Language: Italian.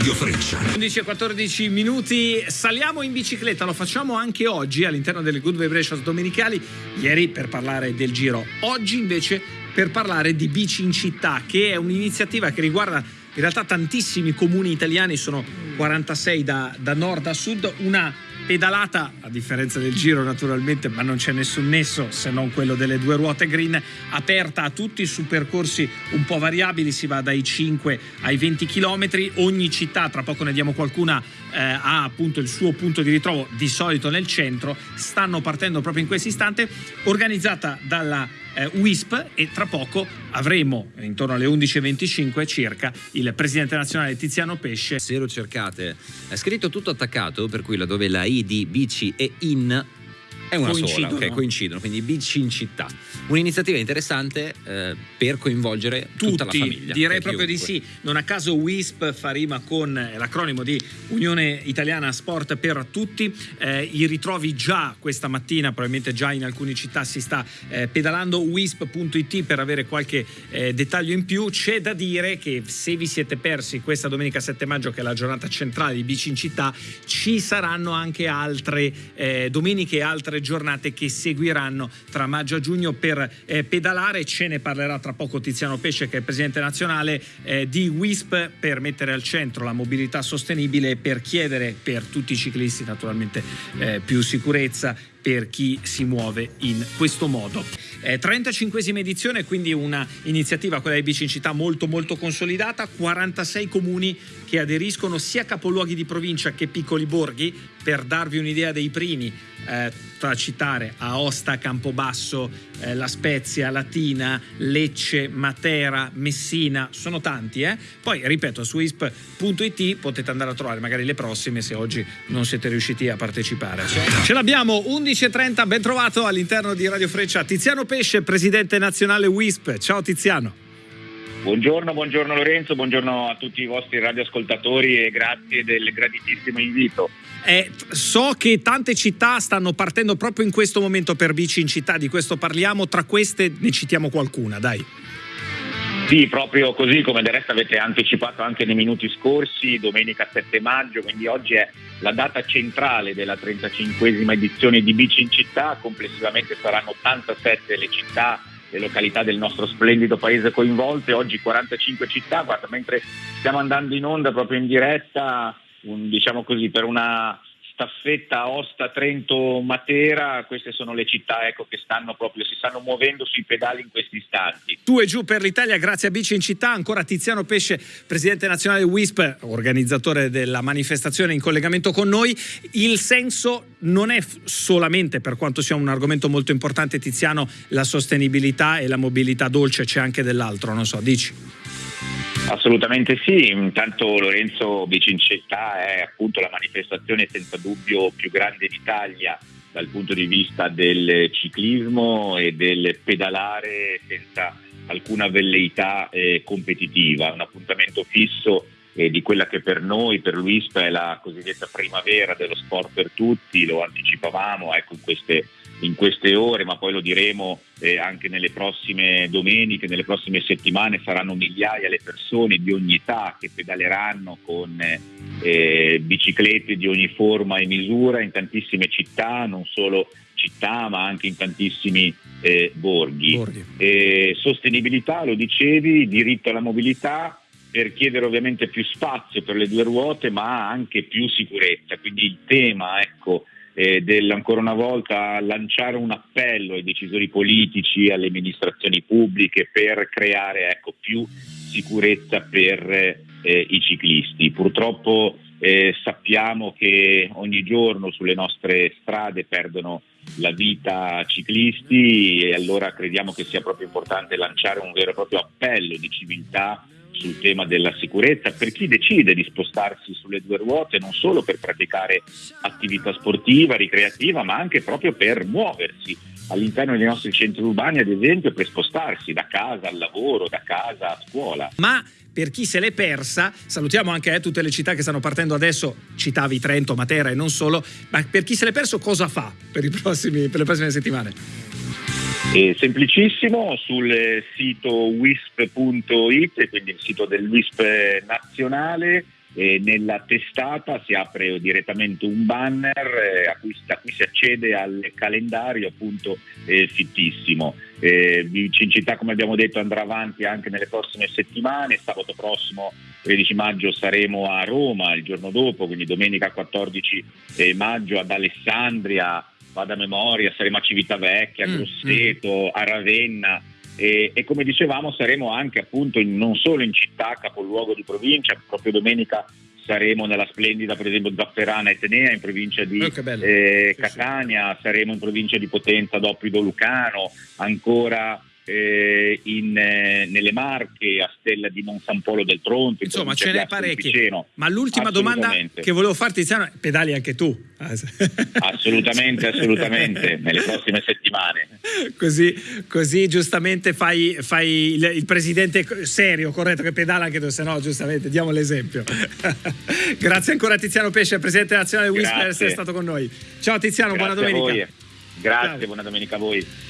Radio Freccia. 11-14 minuti, saliamo in bicicletta, lo facciamo anche oggi all'interno delle Good Vibrations domenicali, ieri per parlare del giro, oggi invece per parlare di bici in città, che è un'iniziativa che riguarda in realtà tantissimi comuni italiani, sono 46 da, da nord a sud, una pedalata, a differenza del giro naturalmente, ma non c'è nessun nesso se non quello delle due ruote green, aperta a tutti su percorsi un po' variabili, si va dai 5 ai 20 km, ogni città, tra poco ne diamo qualcuna, eh, ha appunto il suo punto di ritrovo, di solito nel centro, stanno partendo proprio in questo istante, organizzata dalla eh, WISP e tra poco avremo intorno alle 11.25 circa il presidente nazionale Tiziano Pesce. Se lo cercate, è scritto tutto attaccato, per cui laddove la I di bici e in è una coincidono. sola, ok, coincidono, quindi bici in città. Un'iniziativa interessante eh, per coinvolgere tutta la Tutti, famiglia. direi proprio di chiunque. sì. Non a caso WISP fa rima con eh, l'acronimo di Unione Italiana Sport per Tutti. Eh, I ritrovi già questa mattina, probabilmente già in alcune città si sta eh, pedalando. WISP.it per avere qualche eh, dettaglio in più. C'è da dire che se vi siete persi questa domenica 7 maggio, che è la giornata centrale di Bici in città, ci saranno anche altre eh, domeniche e altre giornate che seguiranno tra maggio e giugno per eh, pedalare. Ce ne parlerà tra poco Tiziano Pesce, che è il presidente nazionale eh, di WISP, per mettere al centro la mobilità sostenibile e per chiedere per tutti i ciclisti naturalmente eh, più sicurezza per chi si muove in questo modo. Eh, 35esima edizione, quindi una iniziativa, quella di Bici in città, molto molto consolidata, 46 comuni che aderiscono sia capoluoghi di provincia che piccoli borghi, per darvi un'idea dei primi, eh, da citare Aosta, Campobasso, eh, La Spezia, Latina, Lecce, Matera, Messina, sono tanti. Eh? Poi, ripeto, su isp.it potete andare a trovare magari le prossime se oggi non siete riusciti a partecipare. Ce l'abbiamo, 11.30, ben trovato all'interno di Radio Freccia Tiziano Pesce, presidente nazionale WISP. Ciao Tiziano. Buongiorno, buongiorno Lorenzo, buongiorno a tutti i vostri radioascoltatori e grazie del graditissimo invito. Eh, so che tante città stanno partendo proprio in questo momento per bici in città, di questo parliamo, tra queste ne citiamo qualcuna, dai. Sì, proprio così come del resto avete anticipato anche nei minuti scorsi, domenica 7 maggio, quindi oggi è la data centrale della 35esima edizione di Bici in città, complessivamente saranno 87 le città le località del nostro splendido paese coinvolte, oggi 45 città, guarda, mentre stiamo andando in onda proprio in diretta, un, diciamo così, per una staffetta Osta, Trento, Matera, queste sono le città ecco, che stanno proprio, si stanno muovendo sui pedali in questi istanti. Tu e giù per l'Italia, grazie a Bici in città, ancora Tiziano Pesce, presidente nazionale WISP, organizzatore della manifestazione in collegamento con noi. Il senso non è solamente, per quanto sia un argomento molto importante Tiziano, la sostenibilità e la mobilità dolce, c'è anche dell'altro, non so, dici. Assolutamente sì, intanto Lorenzo Bicincetta è appunto la manifestazione senza dubbio più grande d'Italia dal punto di vista del ciclismo e del pedalare senza alcuna velleità eh, competitiva, un appuntamento fisso eh, di quella che per noi, per l'UISP, è la cosiddetta primavera dello sport per tutti, lo anticipavamo ecco, in, queste, in queste ore, ma poi lo diremo eh, anche nelle prossime domeniche, nelle prossime settimane saranno migliaia le persone di ogni età che pedaleranno con eh, biciclette di ogni forma e misura in tantissime città, non solo città ma anche in tantissimi eh, borghi. Borghi. Eh, sostenibilità, lo dicevi, diritto alla mobilità per chiedere ovviamente più spazio per le due ruote ma anche più sicurezza, quindi il tema ecco, eh, del ancora una volta lanciare un appello ai decisori politici, alle amministrazioni pubbliche per creare ecco, più sicurezza per eh, i ciclisti. Purtroppo eh, sappiamo che ogni giorno sulle nostre strade perdono la vita ciclisti e allora crediamo che sia proprio importante lanciare un vero e proprio appello di civiltà sul tema della sicurezza per chi decide di spostarsi sulle due ruote non solo per praticare attività sportiva, ricreativa, ma anche proprio per muoversi all'interno dei nostri centri urbani, ad esempio, per spostarsi da casa al lavoro, da casa a scuola. Ma per chi se l'è persa, salutiamo anche eh, tutte le città che stanno partendo adesso, citavi Trento, Matera e non solo, ma per chi se l'è perso cosa fa per, prossimi, per le prossime settimane? È semplicissimo sul sito wisp.it, quindi il sito del WISP nazionale, nella testata si apre direttamente un banner eh, a cui, da cui si accede al calendario appunto eh, fittissimo. Eh, Cincità come abbiamo detto andrà avanti anche nelle prossime settimane, sabato prossimo 13 maggio saremo a Roma il giorno dopo, quindi domenica 14 eh, maggio ad Alessandria, vado a memoria, saremo a Civitavecchia, a mm, Grosseto, mm. a Ravenna e, e, come dicevamo saremo anche appunto in, non solo in città, capoluogo di provincia, proprio domenica saremo nella splendida per esempio Zafferana Etnea in provincia di oh, eh, Catania, saremo in provincia di Potenza Doppido Lucano, ancora eh, in, eh, nelle Marche, a Stella di Monsan Polo del Tronto. Insomma, ce n'è parecchie. Ma l'ultima domanda che volevo farti, Tiziano, pedali anche tu? assolutamente, assolutamente, nelle prossime settimane. Così, così giustamente fai, fai il, il, presidente serio, corretto, che pedala anche tu, se no giustamente diamo l'esempio. Grazie ancora Tiziano Pesce, presidente nazionale Whisper, essere stato con noi. Ciao Tiziano, Grazie buona domenica. Grazie, Ciao. buona domenica a voi.